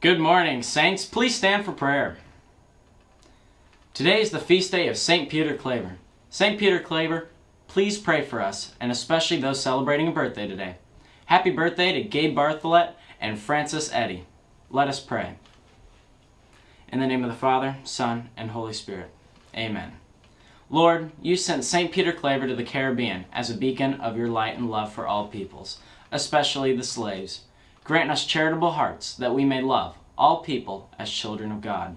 Good morning, Saints. Please stand for prayer. Today is the feast day of St. Peter Claver. St. Peter Claver, please pray for us, and especially those celebrating a birthday today. Happy birthday to Gabe Barthollet and Francis Eddy. Let us pray. In the name of the Father, Son, and Holy Spirit. Amen. Lord, you sent St. Peter Claver to the Caribbean as a beacon of your light and love for all peoples, especially the slaves. Grant us charitable hearts that we may love all people as children of God.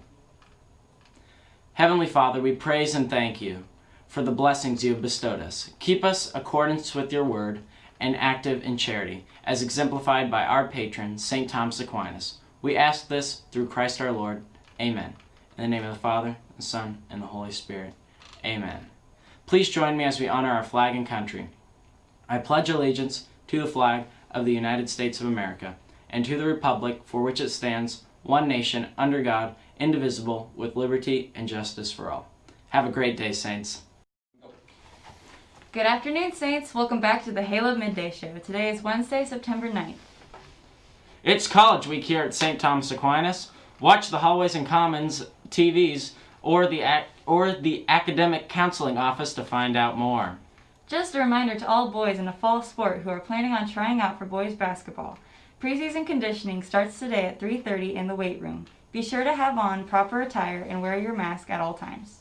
Heavenly Father, we praise and thank you for the blessings you have bestowed us. Keep us accordance with your word and active in charity, as exemplified by our patron, St. Thomas Aquinas. We ask this through Christ our Lord. Amen. In the name of the Father, the Son, and the Holy Spirit. Amen. Please join me as we honor our flag and country. I pledge allegiance to the flag of the United States of America and to the republic for which it stands, one nation, under God, indivisible, with liberty and justice for all. Have a great day, Saints. Good afternoon, Saints. Welcome back to the Halo Midday Show. Today is Wednesday, September 9th. It's College Week here at St. Thomas Aquinas. Watch the Hallways and Commons TVs or the, or the Academic Counseling Office to find out more. Just a reminder to all boys in a fall sport who are planning on trying out for boys basketball. Preseason conditioning starts today at 3.30 in the weight room. Be sure to have on proper attire and wear your mask at all times.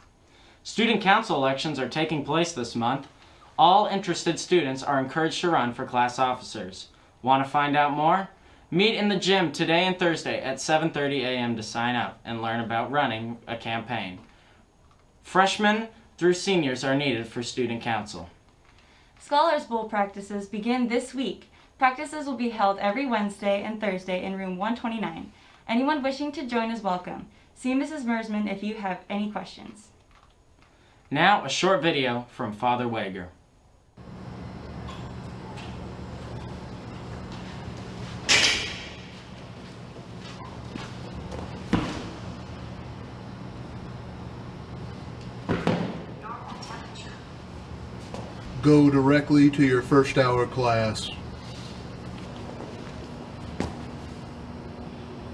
Student council elections are taking place this month. All interested students are encouraged to run for class officers. Want to find out more? Meet in the gym today and Thursday at 7.30 a.m. to sign up and learn about running a campaign. Freshmen through seniors are needed for student council. Scholars Bowl practices begin this week. Practices will be held every Wednesday and Thursday in room 129. Anyone wishing to join is welcome. See Mrs. Mersman if you have any questions. Now, a short video from Father Wager. Go directly to your first hour class.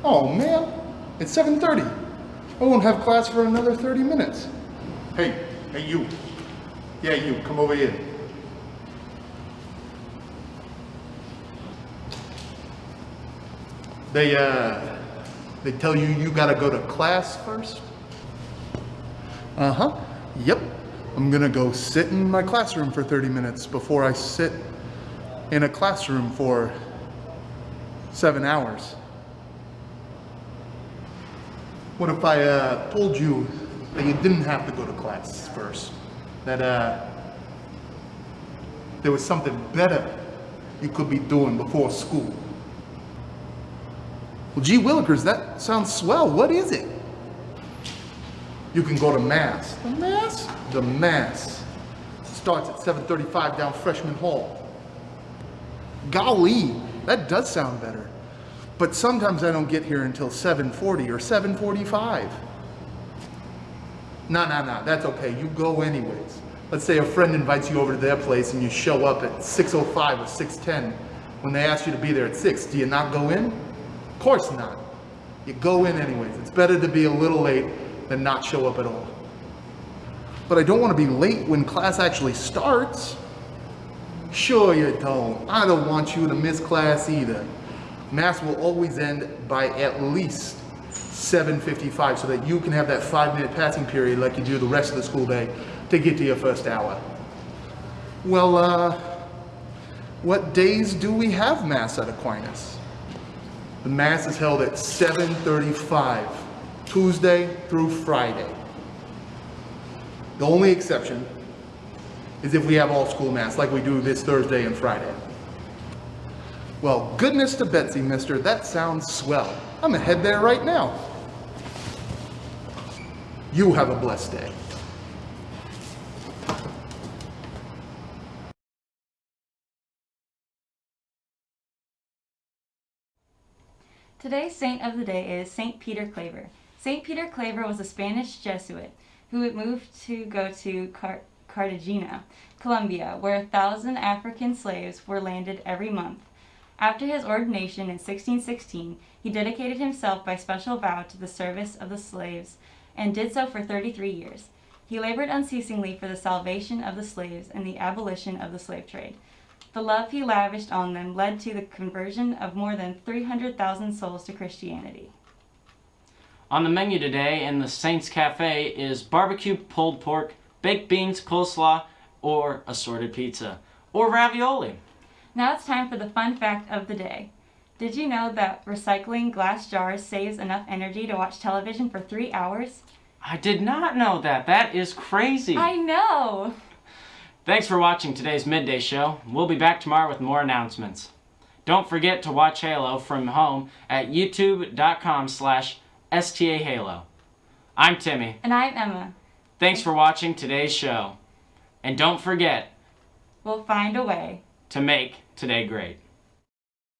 Oh man, it's 7.30. I won't have class for another 30 minutes. Hey, hey you. Yeah, you, come over here. They, uh, they tell you you gotta go to class first? Uh-huh, yep. I'm gonna go sit in my classroom for 30 minutes before I sit in a classroom for seven hours. What if I uh, told you that you didn't have to go to class first? That uh, there was something better you could be doing before school? Well, gee willikers, that sounds swell. What is it? You can go to Mass. The Mass? The Mass. Starts at 7.35 down Freshman Hall. Golly, that does sound better. But sometimes I don't get here until 7.40 or 7.45. No, no, no, that's okay. You go anyways. Let's say a friend invites you over to their place and you show up at 6.05 or 6.10 when they ask you to be there at 6. Do you not go in? Of course not. You go in anyways. It's better to be a little late than not show up at all. But I don't want to be late when class actually starts. Sure you don't. I don't want you to miss class either. Mass will always end by at least 7.55 so that you can have that five minute passing period like you do the rest of the school day to get to your first hour. Well, uh, what days do we have Mass at Aquinas? The Mass is held at 7.35, Tuesday through Friday. The only exception is if we have all school Mass like we do this Thursday and Friday. Well, goodness to Betsy, mister. That sounds swell. I'm gonna head there right now. You have a blessed day. Today's saint of the day is Saint Peter Claver. Saint Peter Claver was a Spanish Jesuit who moved to go to Car Cartagena, Colombia, where a thousand African slaves were landed every month. After his ordination in 1616, he dedicated himself by special vow to the service of the slaves and did so for 33 years. He labored unceasingly for the salvation of the slaves and the abolition of the slave trade. The love he lavished on them led to the conversion of more than 300,000 souls to Christianity. On the menu today in the Saints Cafe is barbecue pulled pork, baked beans, coleslaw, or assorted pizza, or ravioli. Now it's time for the fun fact of the day. Did you know that recycling glass jars saves enough energy to watch television for three hours? I did not know that. That is crazy. I know! Thanks for watching today's midday show. We'll be back tomorrow with more announcements. Don't forget to watch Halo from home at youtube.com slash stahalo. I'm Timmy. And I'm Emma. Thanks for watching today's show. And don't forget We'll find a way. to make today great.